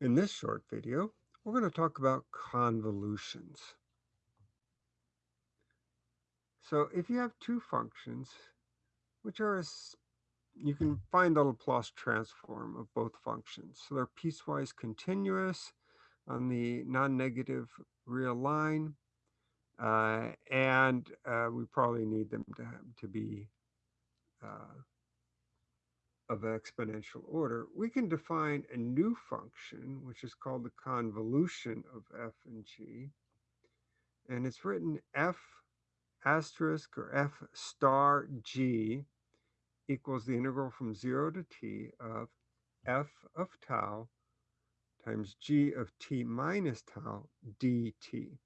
In this short video, we're going to talk about convolutions. So if you have two functions, which are, you can find the Laplace transform of both functions. So they're piecewise continuous on the non-negative real line, uh, and uh, we probably need them to, to be uh, of exponential order, we can define a new function, which is called the convolution of f and g. And it's written f asterisk or f star g equals the integral from 0 to t of f of tau times g of t minus tau dt.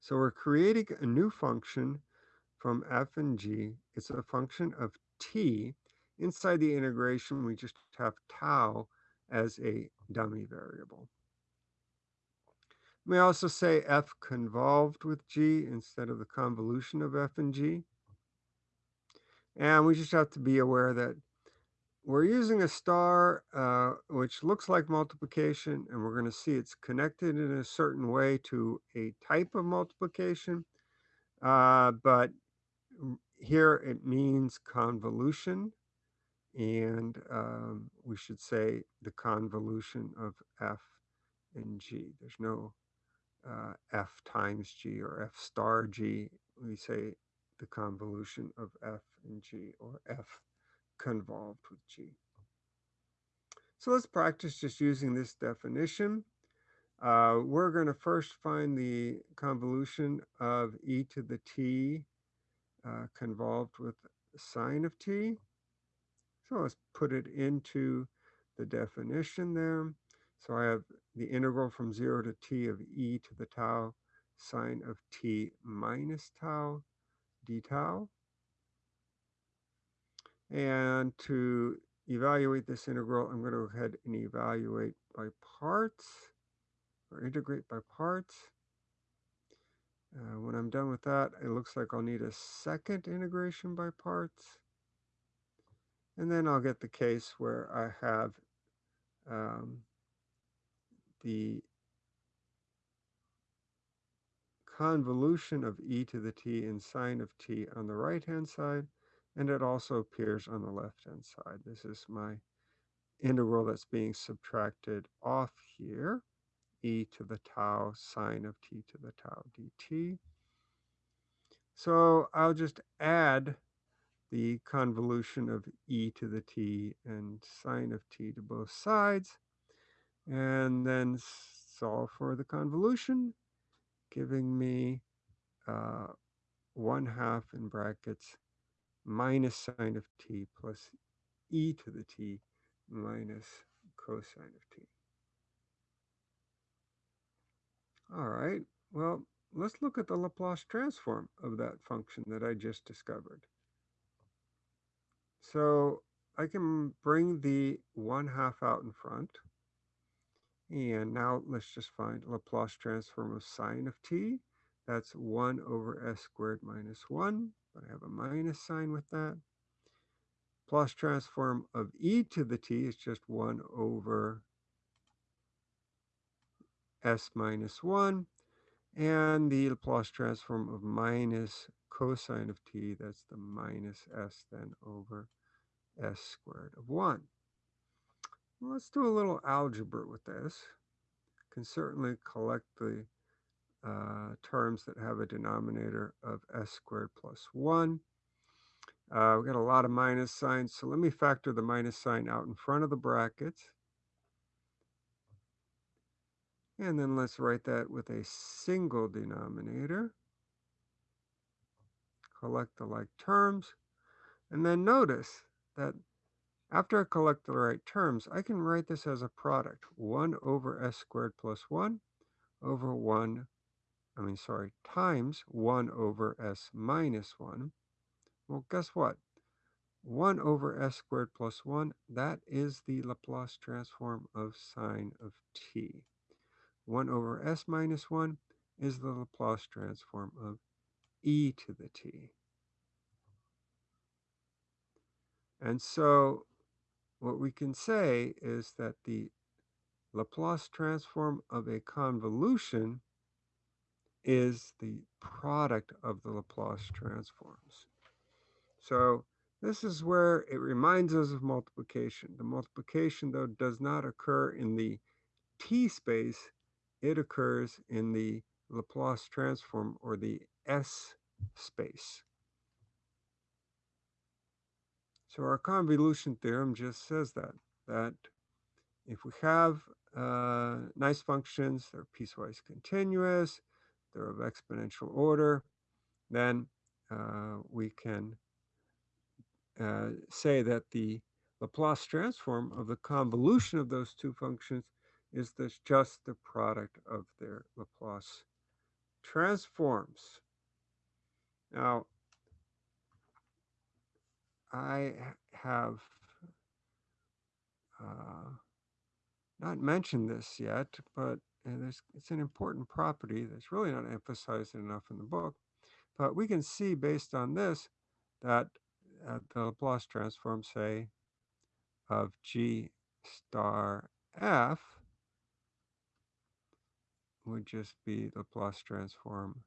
So we're creating a new function from f and g. It's a function of t. Inside the integration, we just have tau as a dummy variable. We also say f convolved with g instead of the convolution of f and g. And we just have to be aware that we're using a star uh, which looks like multiplication, and we're going to see it's connected in a certain way to a type of multiplication. Uh, but here it means convolution, and um, we should say the convolution of f and g. There's no uh, f times g or f star g. We say the convolution of f and g or f convolved with g. So let's practice just using this definition. Uh, we're going to first find the convolution of e to the t uh, convolved with sine of t. So let's put it into the definition there. So I have the integral from 0 to t of e to the tau sine of t minus tau d tau. And to evaluate this integral, I'm going to go ahead and evaluate by parts or integrate by parts. Uh, when I'm done with that, it looks like I'll need a second integration by parts. And then I'll get the case where I have um, the convolution of e to the t and sine of t on the right-hand side, and it also appears on the left-hand side. This is my integral that's being subtracted off here e to the tau sine of t to the tau dt. So I'll just add the convolution of e to the t and sine of t to both sides, and then solve for the convolution, giving me uh, 1 half in brackets minus sine of t plus e to the t minus cosine of t. All right, well, let's look at the Laplace transform of that function that I just discovered. So I can bring the 1 half out in front. And now let's just find Laplace transform of sine of t. That's 1 over s squared minus 1, but I have a minus sign with that. Plus transform of e to the t is just 1 over s minus 1. And the Laplace transform of minus cosine of t, that's the minus s then over s squared of 1. Well, let's do a little algebra with this. Can certainly collect the uh, terms that have a denominator of s squared plus 1. Uh, we got a lot of minus signs, so let me factor the minus sign out in front of the brackets. And then let's write that with a single denominator. Collect the like terms. And then notice that after I collect the right terms, I can write this as a product. 1 over s squared plus 1 over 1, I mean, sorry, times 1 over s minus 1. Well, guess what? 1 over s squared plus 1, that is the Laplace transform of sine of t. 1 over s minus 1 is the Laplace transform of e to the t. And so what we can say is that the Laplace transform of a convolution is the product of the Laplace transforms. So this is where it reminds us of multiplication. The multiplication, though, does not occur in the t space. It occurs in the Laplace transform or the S space. So our convolution theorem just says that, that if we have uh, nice functions, they're piecewise continuous, they're of exponential order, then uh, we can uh, say that the Laplace transform of the convolution of those two functions is this just the product of their Laplace transforms. Now, I have uh, not mentioned this yet, but it's an important property that's really not emphasized enough in the book. But we can see based on this that uh, the Laplace transform, say, of G star F would just be the Laplace transform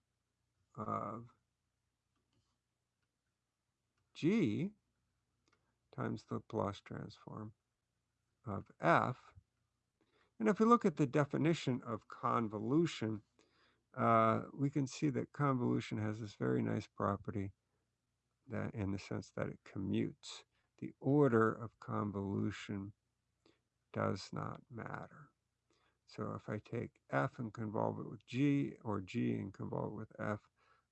of G times the Laplace transform of F. And if we look at the definition of convolution, uh, we can see that convolution has this very nice property that in the sense that it commutes. The order of convolution does not matter. So if I take f and convolve it with g, or g and convolve it with f,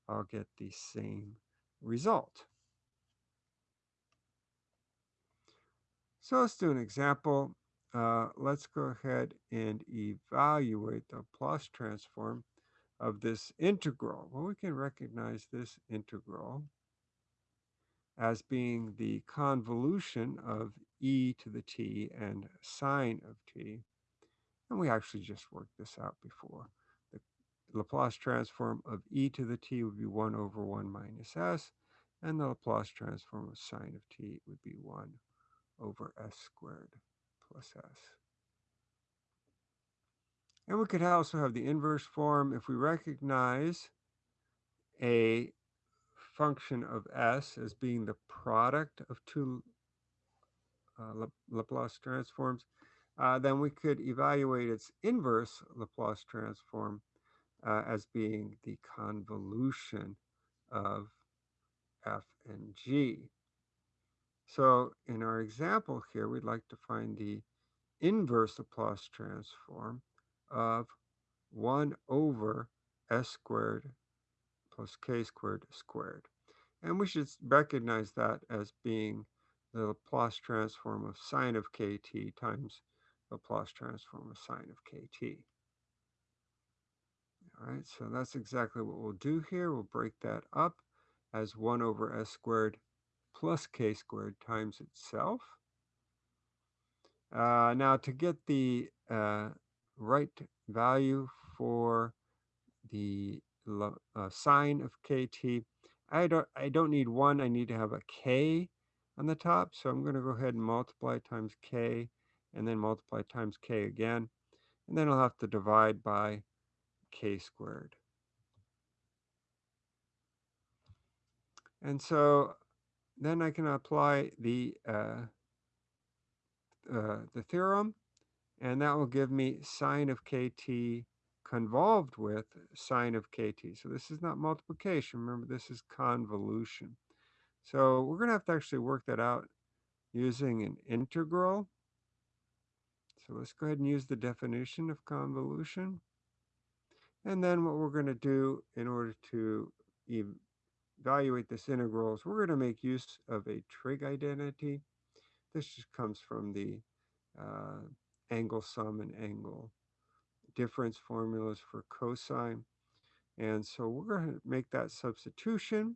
I'll get the same result. So let's do an example. Uh, let's go ahead and evaluate the Laplace transform of this integral. Well, we can recognize this integral as being the convolution of e to the t and sine of t. And we actually just worked this out before. The Laplace transform of e to the t would be 1 over 1 minus s, and the Laplace transform of sine of t would be 1 over s squared plus s. And we could also have the inverse form if we recognize a function of s as being the product of two uh, Laplace transforms, uh, then we could evaluate its inverse Laplace transform uh, as being the convolution of f and g. So in our example here, we'd like to find the inverse Laplace transform of 1 over s squared plus k squared squared. And we should recognize that as being the Laplace transform of sine of kt times the Laplace transform of sine of kt. All right, so that's exactly what we'll do here. We'll break that up as 1 over s squared plus k squared times itself. Uh, now to get the uh, right value for the uh, sine of kt, I don't, I don't need 1, I need to have a k on the top. So I'm going to go ahead and multiply times k and then multiply times k again. And then I'll have to divide by k squared. And so then I can apply the uh, uh, the theorem, and that will give me sine of kt convolved with sine of kt. So this is not multiplication. Remember, this is convolution. So we're going to have to actually work that out using an integral. So let's go ahead and use the definition of convolution. And then what we're going to do in order to evaluate this integral is we're going to make use of a trig identity. This just comes from the uh, angle sum and angle difference formulas for cosine. And so we're going to make that substitution.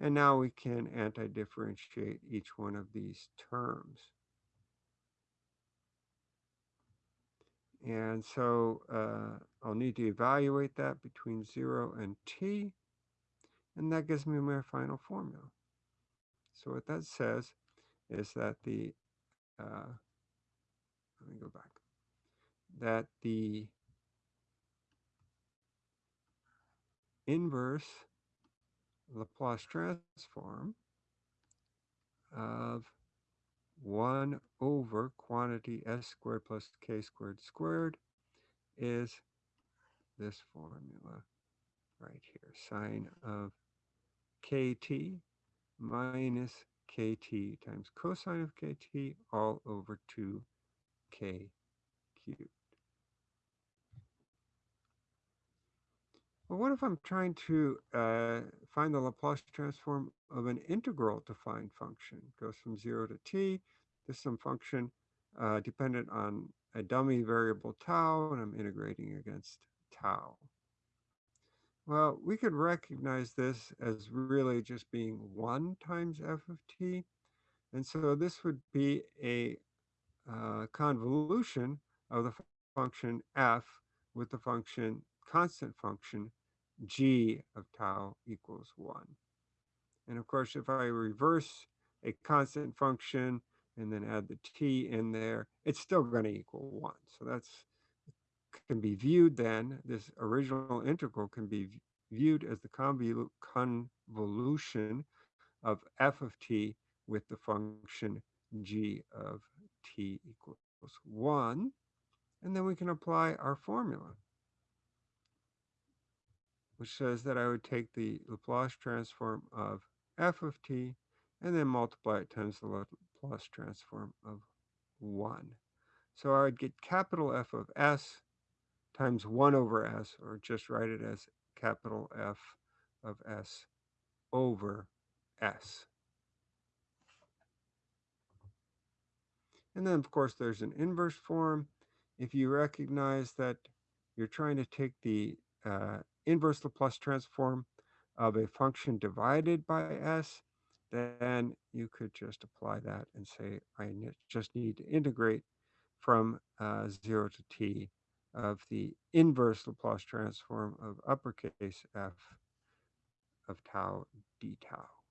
And now we can anti-differentiate each one of these terms. And so uh, I'll need to evaluate that between 0 and t. And that gives me my final formula. So what that says is that the, uh, let me go back. that the inverse Laplace transform of 1 over quantity s squared plus k squared squared is this formula right here. Sine of kt minus kt times cosine of kt all over 2k cubed. Well, what if I'm trying to uh, find the Laplace transform of an integral defined function? It goes from 0 to t. This is some function uh, dependent on a dummy variable tau, and I'm integrating against tau. Well, we could recognize this as really just being 1 times f of t. And so this would be a uh, convolution of the function f with the function constant function g of tau equals 1. And of course, if I reverse a constant function and then add the t in there, it's still going to equal 1. So that's can be viewed then, this original integral can be viewed as the convolution of f of t with the function g of t equals 1. And then we can apply our formula which says that I would take the Laplace transform of f of t and then multiply it times the Laplace transform of 1. So I would get capital F of s times 1 over s, or just write it as capital F of s over s. And then, of course, there's an inverse form. If you recognize that you're trying to take the uh, inverse Laplace transform of a function divided by s, then you could just apply that and say, I just need to integrate from uh, 0 to t of the inverse Laplace transform of uppercase f of tau d tau.